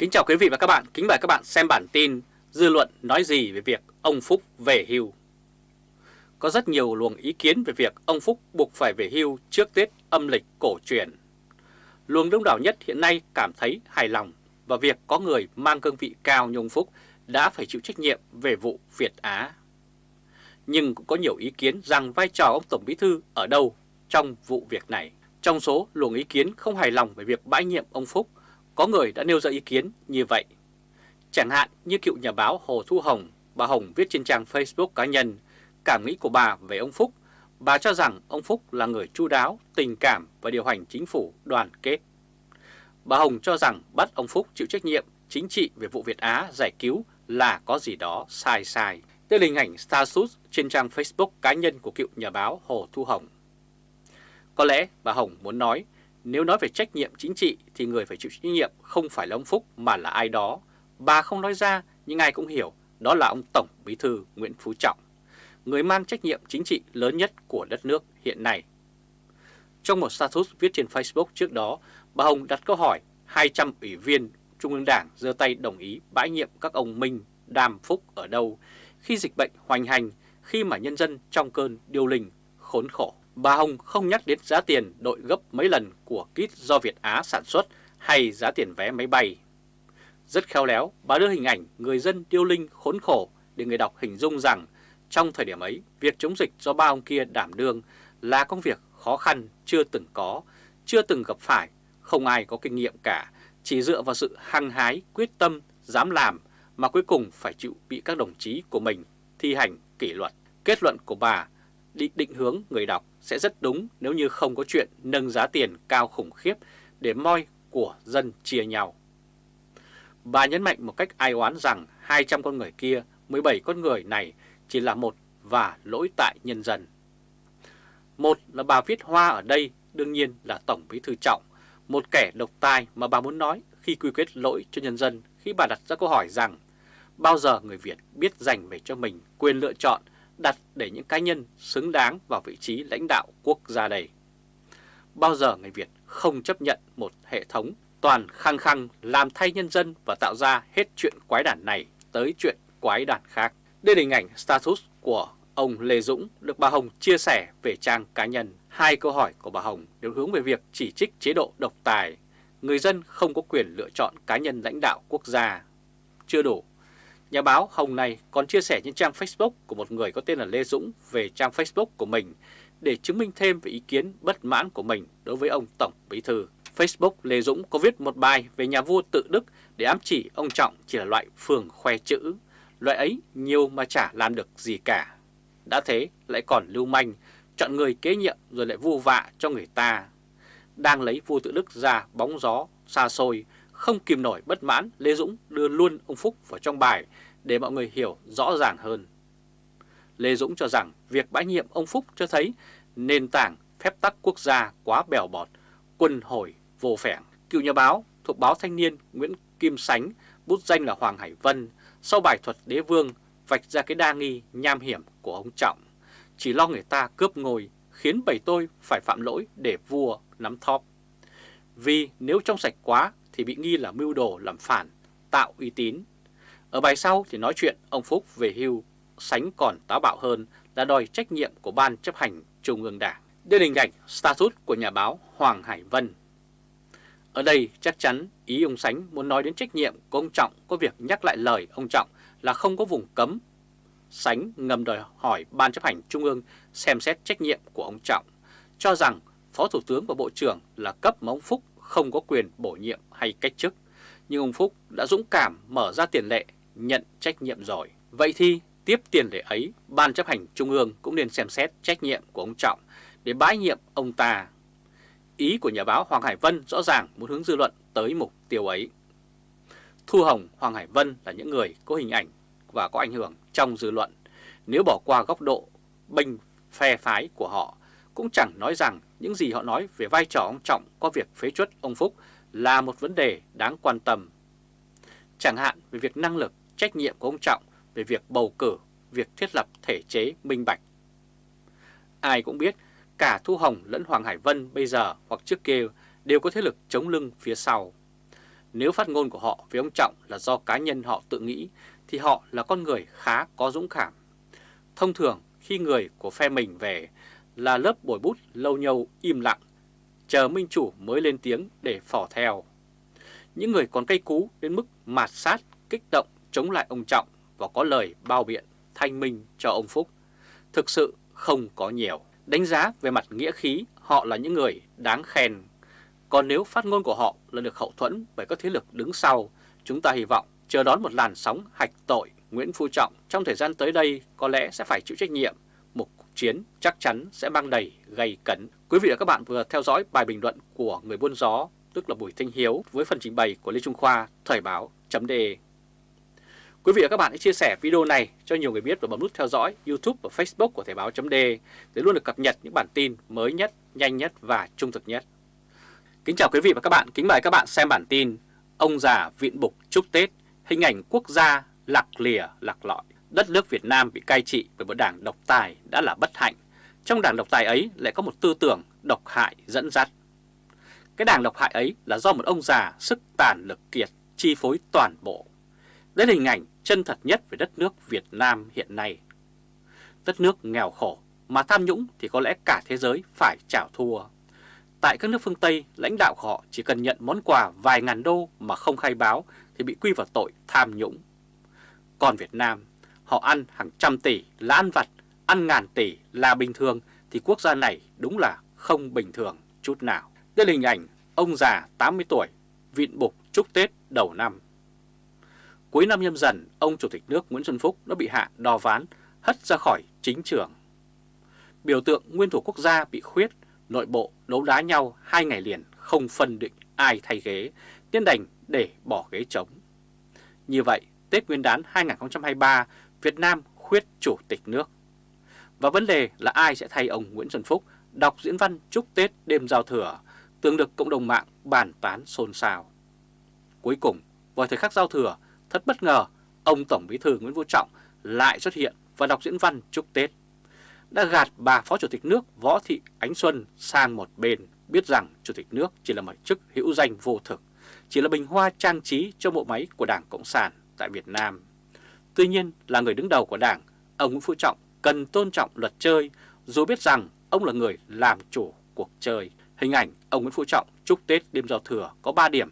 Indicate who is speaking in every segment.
Speaker 1: Kính chào quý vị và các bạn, kính mời các bạn xem bản tin Dư luận nói gì về việc ông Phúc về hưu. Có rất nhiều luồng ý kiến về việc ông Phúc buộc phải về hưu trước Tết âm lịch cổ truyền. Luồng đông đảo nhất hiện nay cảm thấy hài lòng và việc có người mang cương vị cao như ông Phúc đã phải chịu trách nhiệm về vụ Việt Á. Nhưng cũng có nhiều ý kiến rằng vai trò ông Tổng Bí Thư ở đâu trong vụ việc này. Trong số luồng ý kiến không hài lòng về việc bãi nhiệm ông Phúc có người đã nêu ra ý kiến như vậy. Chẳng hạn như cựu nhà báo Hồ Thu Hồng, bà Hồng viết trên trang Facebook cá nhân cảm nghĩ của bà về ông Phúc. Bà cho rằng ông Phúc là người chu đáo, tình cảm và điều hành chính phủ đoàn kết. Bà Hồng cho rằng bắt ông Phúc chịu trách nhiệm chính trị về vụ Việt Á giải cứu là có gì đó sai sai. Đây là hình ảnh status trên trang Facebook cá nhân của cựu nhà báo Hồ Thu Hồng. Có lẽ bà Hồng muốn nói nếu nói về trách nhiệm chính trị thì người phải chịu trách nhiệm không phải là ông Phúc mà là ai đó. Bà không nói ra nhưng ai cũng hiểu đó là ông Tổng Bí Thư Nguyễn Phú Trọng, người mang trách nhiệm chính trị lớn nhất của đất nước hiện nay. Trong một status viết trên Facebook trước đó, bà Hồng đặt câu hỏi 200 ủy viên Trung ương Đảng giơ tay đồng ý bãi nhiệm các ông Minh, Đàm Phúc ở đâu khi dịch bệnh hoành hành, khi mà nhân dân trong cơn điêu linh, khốn khổ. Bà Hồng không nhắc đến giá tiền đội gấp mấy lần của kit do Việt Á sản xuất hay giá tiền vé máy bay. Rất khéo léo, bà đưa hình ảnh người dân tiêu linh khốn khổ để người đọc hình dung rằng trong thời điểm ấy, việc chống dịch do ba ông kia đảm đương là công việc khó khăn chưa từng có, chưa từng gặp phải, không ai có kinh nghiệm cả, chỉ dựa vào sự hăng hái, quyết tâm, dám làm mà cuối cùng phải chịu bị các đồng chí của mình thi hành kỷ luật. Kết luận của bà định định hướng người đọc sẽ rất đúng nếu như không có chuyện nâng giá tiền cao khủng khiếp để moi của dân chia nhau. Bà nhấn mạnh một cách ai oán rằng 200 con người kia, 17 con người này chỉ là một và lỗi tại nhân dân. Một là bà viết hoa ở đây đương nhiên là Tổng Bí Thư Trọng, một kẻ độc tài mà bà muốn nói khi quy kết lỗi cho nhân dân khi bà đặt ra câu hỏi rằng bao giờ người Việt biết dành về cho mình quyền lựa chọn đặt để những cá nhân xứng đáng vào vị trí lãnh đạo quốc gia này. Bao giờ người Việt không chấp nhận một hệ thống toàn khăng khăng làm thay nhân dân và tạo ra hết chuyện quái đản này tới chuyện quái đản khác. Đây là hình ảnh status của ông Lê Dũng được bà Hồng chia sẻ về trang cá nhân. Hai câu hỏi của bà Hồng đều hướng về việc chỉ trích chế độ độc tài. Người dân không có quyền lựa chọn cá nhân lãnh đạo quốc gia. Chưa đủ, Nhà báo Hồng này còn chia sẻ trên trang Facebook của một người có tên là Lê Dũng về trang Facebook của mình để chứng minh thêm về ý kiến bất mãn của mình đối với ông Tổng Bí Thư. Facebook Lê Dũng có viết một bài về nhà vua tự Đức để ám chỉ ông Trọng chỉ là loại phường khoe chữ. Loại ấy nhiều mà chả làm được gì cả. Đã thế lại còn lưu manh, chọn người kế nhiệm rồi lại vu vạ cho người ta. Đang lấy vua tự Đức ra bóng gió, xa xôi, không kìm nổi bất mãn, Lê Dũng đưa luôn ông Phúc vào trong bài để mọi người hiểu rõ ràng hơn. Lê Dũng cho rằng việc bãi nhiệm ông Phúc cho thấy nền tảng phép tắc quốc gia quá bèo bọt, quân hồi vô phẻng. Cựu nhà báo thuộc báo Thanh niên Nguyễn Kim Sánh, bút danh là Hoàng Hải Vân, sau bài thuật đế vương vạch ra cái đa nghi nham hiểm của ông Trọng. Chỉ lo người ta cướp ngôi khiến bầy tôi phải phạm lỗi để vua nắm thóp. Vì nếu trong sạch quá thì bị nghi là mưu đồ làm phản, tạo uy tín. Ở bài sau thì nói chuyện ông Phúc về hưu, sánh còn táo bạo hơn là đòi trách nhiệm của Ban chấp hành Trung ương Đảng. Đây là hình ảnh status của nhà báo Hoàng Hải Vân. Ở đây chắc chắn ý ông Sánh muốn nói đến trách nhiệm của ông Trọng có việc nhắc lại lời ông Trọng là không có vùng cấm. Sánh ngầm đòi hỏi Ban chấp hành Trung ương xem xét trách nhiệm của ông Trọng, cho rằng Phó Thủ tướng và Bộ trưởng là cấp mà ông Phúc không có quyền bổ nhiệm hay cách chức, nhưng ông Phúc đã dũng cảm mở ra tiền lệ nhận trách nhiệm rồi. Vậy thì tiếp tiền lệ ấy, Ban chấp hành Trung ương cũng nên xem xét trách nhiệm của ông Trọng để bãi nhiệm ông ta. Ý của nhà báo Hoàng Hải Vân rõ ràng muốn hướng dư luận tới mục tiêu ấy. Thu Hồng, Hoàng Hải Vân là những người có hình ảnh và có ảnh hưởng trong dư luận. Nếu bỏ qua góc độ bênh phe phái của họ, cũng chẳng nói rằng những gì họ nói về vai trò ông Trọng có việc phế chuất ông Phúc là một vấn đề đáng quan tâm. Chẳng hạn về việc năng lực, trách nhiệm của ông Trọng về việc bầu cử, việc thiết lập thể chế minh bạch. Ai cũng biết cả Thu Hồng lẫn Hoàng Hải Vân bây giờ hoặc trước kia đều có thế lực chống lưng phía sau. nếu phát ngôn của họ với ông Trọng là do cá nhân họ tự nghĩ thì họ là con người khá có dũng cảm. Thông thường khi người của phe mình về là lớp bồi bút lâu nhâu im lặng, chờ minh chủ mới lên tiếng để phỏ theo. Những người còn cây cú đến mức mạt sát, kích động chống lại ông Trọng và có lời bao biện thanh minh cho ông Phúc. Thực sự không có nhiều. Đánh giá về mặt nghĩa khí, họ là những người đáng khen. Còn nếu phát ngôn của họ là được hậu thuẫn bởi các thế lực đứng sau, chúng ta hy vọng chờ đón một làn sóng hạch tội Nguyễn Phú Trọng trong thời gian tới đây có lẽ sẽ phải chịu trách nhiệm. Chiến chắc chắn sẽ mang đầy gây cấn. Quý vị và các bạn vừa theo dõi bài bình luận của người buôn gió, tức là Bùi Thanh Hiếu với phần trình bày của Lê Trung Khoa, Thời báo .de. Quý vị và các bạn hãy chia sẻ video này cho nhiều người biết và bấm nút theo dõi YouTube và Facebook của Thời báo .de để luôn được cập nhật những bản tin mới nhất, nhanh nhất và trung thực nhất. Kính chào quý vị và các bạn, kính mời các bạn xem bản tin Ông già viện bục chúc Tết, hình ảnh quốc gia lạc lìa lạc lõi. Đất nước Việt Nam bị cai trị bởi một đảng độc tài đã là bất hạnh. Trong đảng độc tài ấy lại có một tư tưởng độc hại dẫn dắt. Cái đảng độc hại ấy là do một ông già sức tàn lực kiệt chi phối toàn bộ. Đây là hình ảnh chân thật nhất về đất nước Việt Nam hiện nay. Đất nước nghèo khổ mà tham nhũng thì có lẽ cả thế giới phải chảo thua. Tại các nước phương Tây, lãnh đạo của họ chỉ cần nhận món quà vài ngàn đô mà không khai báo thì bị quy vào tội tham nhũng. Còn Việt Nam, họ ăn hàng trăm tỷ là ăn vặt, ăn ngàn tỷ là bình thường thì quốc gia này đúng là không bình thường chút nào. Đây là hình ảnh ông già 80 tuổi, vịn bục chúc Tết đầu năm. Cuối năm nhâm dần, ông Chủ tịch nước Nguyễn Xuân Phúc đã bị hạ đo ván, hất ra khỏi chính trường. Biểu tượng nguyên thủ quốc gia bị khuyết, nội bộ đấu đá nhau hai ngày liền không phân định ai thay ghế, tiên đành để bỏ ghế trống. Như vậy, Tết Nguyên đán 2023, Việt Nam khuyết chủ tịch nước. Và vấn đề là ai sẽ thay ông Nguyễn Xuân Phúc đọc diễn văn chúc Tết đêm giao thừa, từng được cộng đồng mạng bàn tán xôn xao. Cuối cùng, vào thời khắc giao thừa, thật bất ngờ, ông Tổng Bí thư Nguyễn Phú Trọng lại xuất hiện và đọc diễn văn chúc Tết. Đã gạt bà Phó Chủ tịch nước Võ Thị Ánh Xuân sang một bên, biết rằng Chủ tịch nước chỉ là một chức hữu danh vô thực, chỉ là bình hoa trang trí cho bộ máy của Đảng Cộng sản tại Việt Nam. Tuy nhiên là người đứng đầu của Đảng, ông Nguyễn Phú Trọng cần tôn trọng luật chơi, dù biết rằng ông là người làm chủ cuộc chơi. Hình ảnh ông Nguyễn Phú Trọng chúc Tết đêm giao thừa có 3 điểm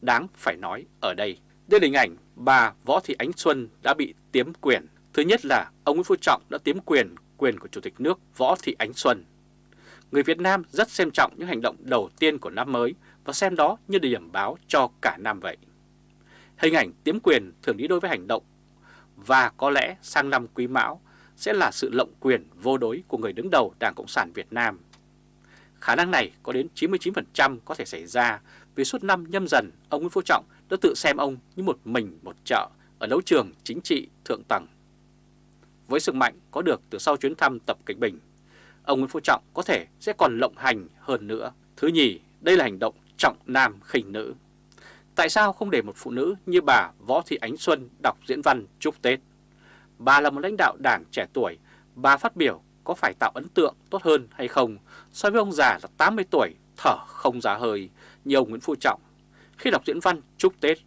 Speaker 1: đáng phải nói ở đây. Đây là hình ảnh bà Võ Thị Ánh Xuân đã bị tiếm quyền. Thứ nhất là ông Nguyễn Phú Trọng đã tiếm quyền quyền của Chủ tịch nước Võ Thị Ánh Xuân. Người Việt Nam rất xem trọng những hành động đầu tiên của năm mới và xem đó như điểm báo cho cả năm vậy. Hình ảnh tiếm quyền thường đi đôi với hành động và có lẽ sang năm Quý Mão sẽ là sự lộng quyền vô đối của người đứng đầu Đảng Cộng sản Việt Nam. Khả năng này có đến 99% có thể xảy ra vì suốt năm nhâm dần ông Nguyễn Phú Trọng đã tự xem ông như một mình một chợ ở đấu trường chính trị thượng tầng. Với sức mạnh có được từ sau chuyến thăm Tập Cảnh Bình, ông Nguyễn Phú Trọng có thể sẽ còn lộng hành hơn nữa. Thứ nhì, đây là hành động trọng nam khinh nữ. Tại sao không để một phụ nữ như bà Võ Thị Ánh Xuân đọc diễn văn chúc Tết? Bà là một lãnh đạo đảng trẻ tuổi, bà phát biểu có phải tạo ấn tượng tốt hơn hay không so với ông già là 80 tuổi thở không ra hơi như ông Nguyễn Phú Trọng khi đọc diễn văn chúc Tết.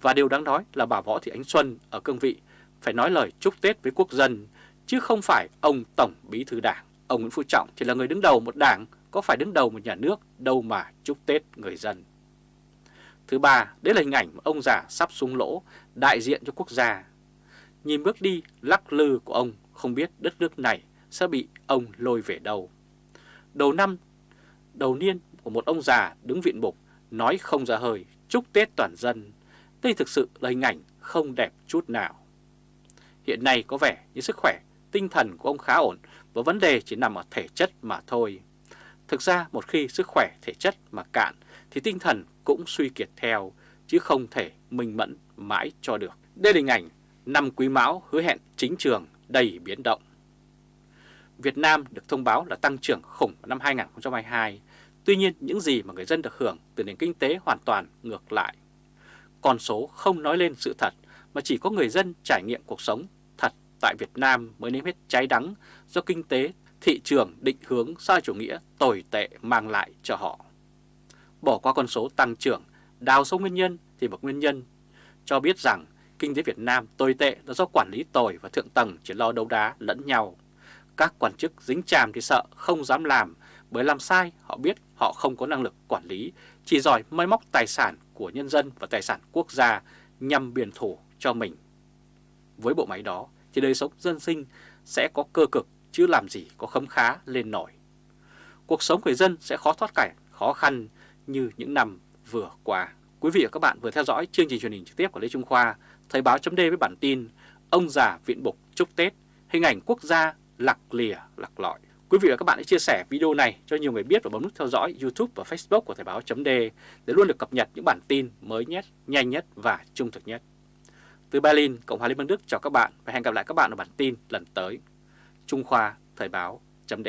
Speaker 1: Và điều đáng nói là bà Võ Thị Ánh Xuân ở cương vị phải nói lời chúc Tết với quốc dân, chứ không phải ông Tổng Bí Thư Đảng. Ông Nguyễn Phú Trọng chỉ là người đứng đầu một đảng, có phải đứng đầu một nhà nước đâu mà chúc Tết người dân. Thứ ba, đấy là hình ảnh ông già sắp xuống lỗ, đại diện cho quốc gia. Nhìn bước đi lắc lư của ông, không biết đất nước này sẽ bị ông lôi về đâu. Đầu năm, đầu niên của một ông già đứng viện bục, nói không ra hơi, chúc Tết toàn dân. Đây thực sự là hình ảnh không đẹp chút nào. Hiện nay có vẻ như sức khỏe, tinh thần của ông khá ổn và vấn đề chỉ nằm ở thể chất mà thôi. Thực ra một khi sức khỏe thể chất mà cạn thì tinh thần cũng suy kiệt theo, chứ không thể minh mẫn mãi cho được. Đây là hình ảnh năm quý mão hứa hẹn chính trường đầy biến động. Việt Nam được thông báo là tăng trưởng khủng năm 2022, tuy nhiên những gì mà người dân được hưởng từ nền kinh tế hoàn toàn ngược lại. Con số không nói lên sự thật mà chỉ có người dân trải nghiệm cuộc sống thật tại Việt Nam mới nếm hết trái đắng do kinh tế, thị trường định hướng sai chủ nghĩa tồi tệ mang lại cho họ. Bỏ qua con số tăng trưởng đào sâu nguyên nhân thì một nguyên nhân cho biết rằng kinh tế Việt Nam tồi tệ là do quản lý tồi và thượng tầng chỉ lo đấu đá lẫn nhau. Các quan chức dính chàm thì sợ không dám làm bởi làm sai họ biết họ không có năng lực quản lý, chỉ giỏi mai móc tài sản của nhân dân và tài sản quốc gia nhằm biển thủ cho mình. Với bộ máy đó thì đời sống dân sinh sẽ có cơ cực chứ làm gì có khấm khá lên nổi. Cuộc sống người dân sẽ khó thoát cảnh, khó khăn như những năm vừa qua. Quý vị và các bạn vừa theo dõi chương trình truyền hình trực tiếp của Lê Trung Khoa, Thời báo chấm với bản tin Ông già viện bục chúc Tết, hình ảnh quốc gia lạc lìa lạc lọi. Quý vị và các bạn hãy chia sẻ video này cho nhiều người biết và bấm nút theo dõi YouTube và Facebook của Thời báo chấm để luôn được cập nhật những bản tin mới nhất, nhanh nhất và trung thực nhất. Từ Berlin, Cộng hòa Liên bang Đức chào các bạn và hẹn gặp lại các bạn ở bản tin lần tới. Trung Khoa Thời báo chấm